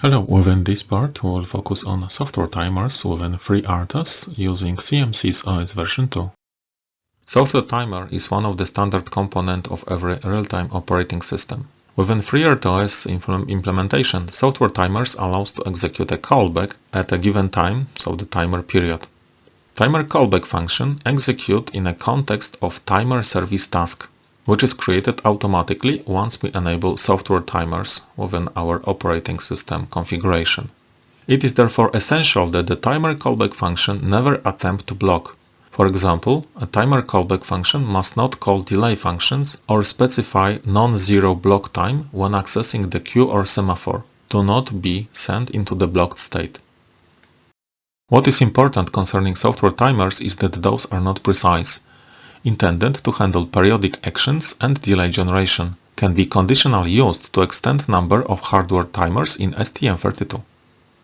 Hello, within this part we'll focus on software timers within FreeRTOS using CMSIS OS version 2. Software timer is one of the standard component of every real-time operating system. Within FreeRTOS implementation, software timers allows to execute a callback at a given time, so the timer period. Timer callback function execute in a context of timer service task which is created automatically once we enable software timers within our operating system configuration. It is therefore essential that the timer callback function never attempt to block. For example, a timer callback function must not call delay functions or specify non-zero block time when accessing the queue or semaphore to not be sent into the blocked state. What is important concerning software timers is that those are not precise intended to handle periodic actions and delay generation, can be conditionally used to extend number of hardware timers in STM32.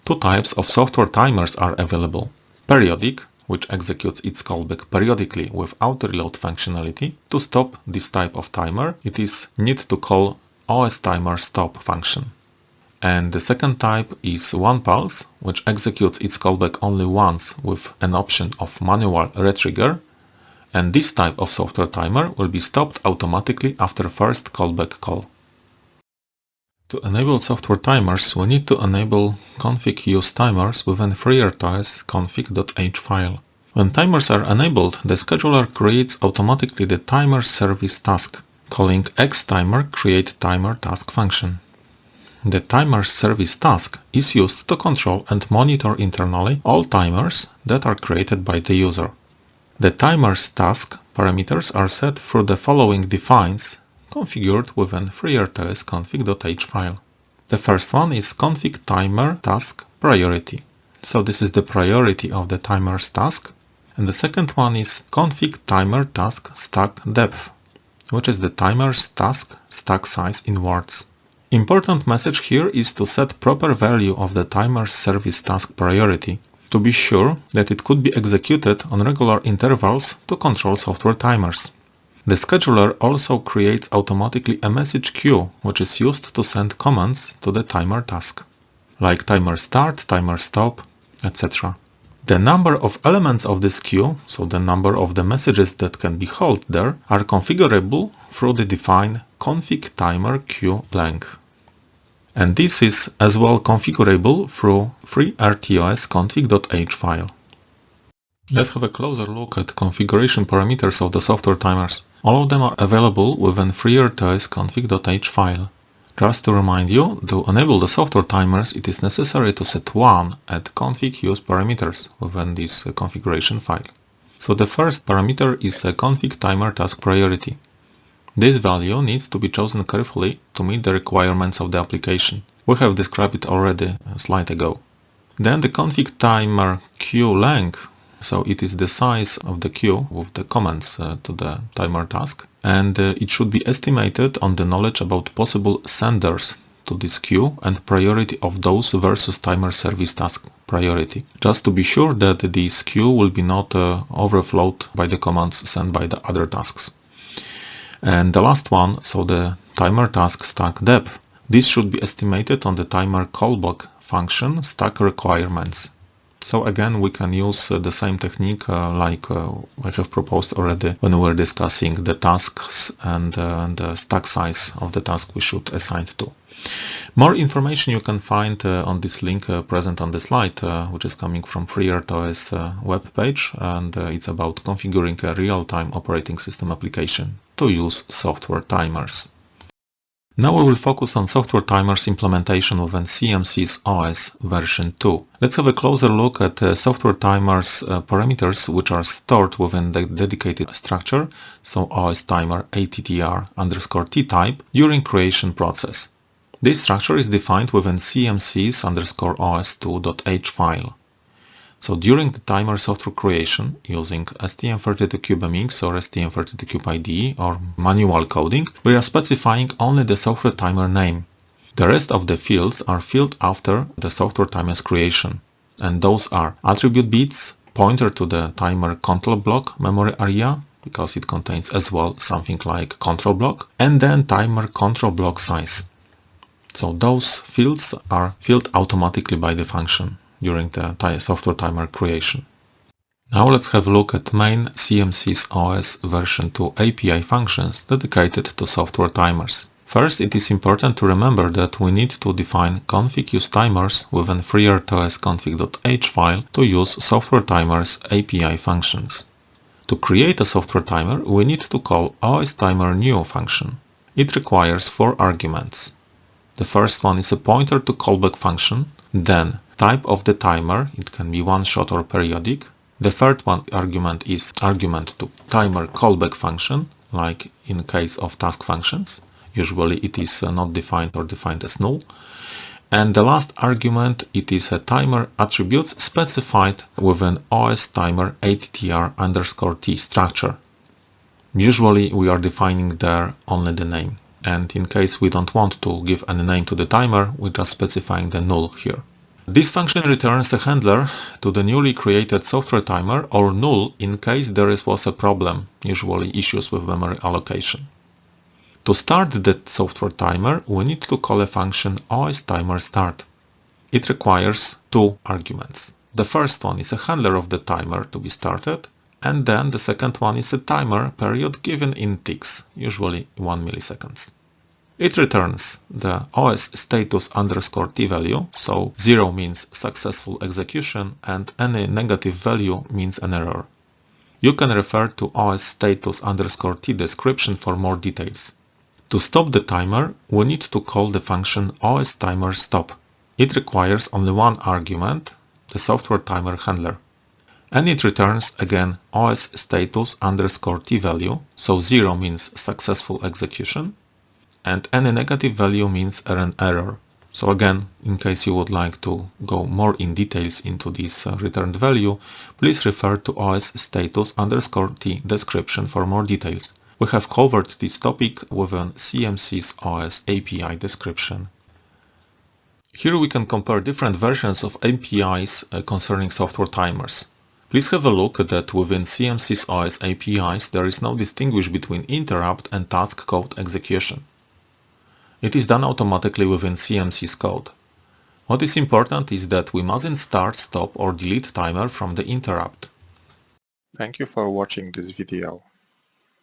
Two types of software timers are available. Periodic, which executes its callback periodically without reload functionality. To stop this type of timer, it is need to call OS timer stop function. And the second type is one pulse, which executes its callback only once with an option of manual retrigger and this type of software timer will be stopped automatically after first callback call. To enable software timers, we need to enable config use timers within FreeRTOS config.h file. When timers are enabled, the scheduler creates automatically the timer service task, calling xtimer create timer task function. The timer service task is used to control and monitor internally all timers that are created by the user. The timer's task parameters are set through the following defines configured within FreeRTOS config.h file. The first one is config timer task priority. So this is the priority of the timer's task. And the second one is config timer task stack depth, which is the timer's task stack size in words. Important message here is to set proper value of the timer's service task priority to be sure that it could be executed on regular intervals to control software timers. The scheduler also creates automatically a message queue which is used to send commands to the timer task, like timer start, timer stop, etc. The number of elements of this queue, so the number of the messages that can be held there, are configurable through the defined config timer queue length and this is as well configurable through FreeRTOS config.h file. Let's have a closer look at configuration parameters of the software timers. All of them are available within FreeRTOS config.h file. Just to remind you, to enable the software timers it is necessary to set 1 at config use parameters within this configuration file. So the first parameter is a config timer task priority. This value needs to be chosen carefully to meet the requirements of the application. We have described it already a slide ago. Then the config timer queue length, so it is the size of the queue with the comments uh, to the timer task and uh, it should be estimated on the knowledge about possible senders to this queue and priority of those versus timer service task priority, just to be sure that this queue will be not uh, overflowed by the commands sent by the other tasks. And the last one, so the timer task stack depth, this should be estimated on the timer callback function stack requirements. So again, we can use uh, the same technique uh, like uh, I have proposed already when we were discussing the tasks and, uh, the stack size of the task we should assign to. More information you can find uh, on this link uh, present on the slide, which is coming from FreeRTOS web page, and it's about configuring a real-time operating system application to use software timers. Now we will focus on software timers implementation within CMSIS OS version 2. Let's have a closer look at uh, software timers uh, parameters which are stored within the dedicated structure, so OS timer attr underscore t type during creation process. This structure is defined within CMSIS underscore os2.h file. So during the timer software creation using STM32CubeMX or STM32CubeIDE or manual coding, we are specifying only the software timer name. The rest of the fields are filled after the software timer's creation. And those are attribute bits, pointer to the timer control block memory area, because it contains as well something like control block, and then timer control block size. So those fields are filled automatically by the function during the software timer creation. Now let's have a look at main CMSIS OS version 2 API functions dedicated to software timers. First, it is important to remember that we need to define config use timers within FreeRTOS config.h file to use software timers API functions. To create a software timer, we need to call OSTimerNew function. It requires four arguments. The first one is a pointer to callback function, then type of the timer, it can be one-shot or periodic, the third one argument is argument to timer callback function, like in case of task functions. Usually it is uh, not defined or defined as null. And the last argument, it is a timer attributes specified within OS timer attr underscore t structure. Usually we are defining there only the name. And in case we don't want to give any name to the timer, we're just specifying the null here. This function returns a handler to the newly created software timer or null in case there was a problem, usually issues with memory allocation. To start the software timer, we need to call a function OSTimerStart. It requires two arguments. The first one is a handler of the timer to be started, and then the second one is a timer period given in ticks, usually 1 milliseconds. It returns the OS status underscore t value, so 0 means successful execution and any negative value means an error. You can refer to OS status underscore t description for more details. To stop the timer, we need to call the function OSTimerStop. It requires only one argument, the software timer handler. And it returns again OS status underscore t value, so 0 means successful execution and any negative value means an error. So again, in case you would like to go more in details into this uh, returned value, please refer to OS status underscore t description for more details. We have covered this topic within CMSIS OS API description. Here we can compare different versions of APIs uh, concerning software timers. Please have a look that within CMSIS OS APIs there is no distinguish between interrupt and task code execution. It is done automatically within CMSIS code. What is important is that we mustn't start, stop or delete timer from the interrupt. Thank you for watching this video.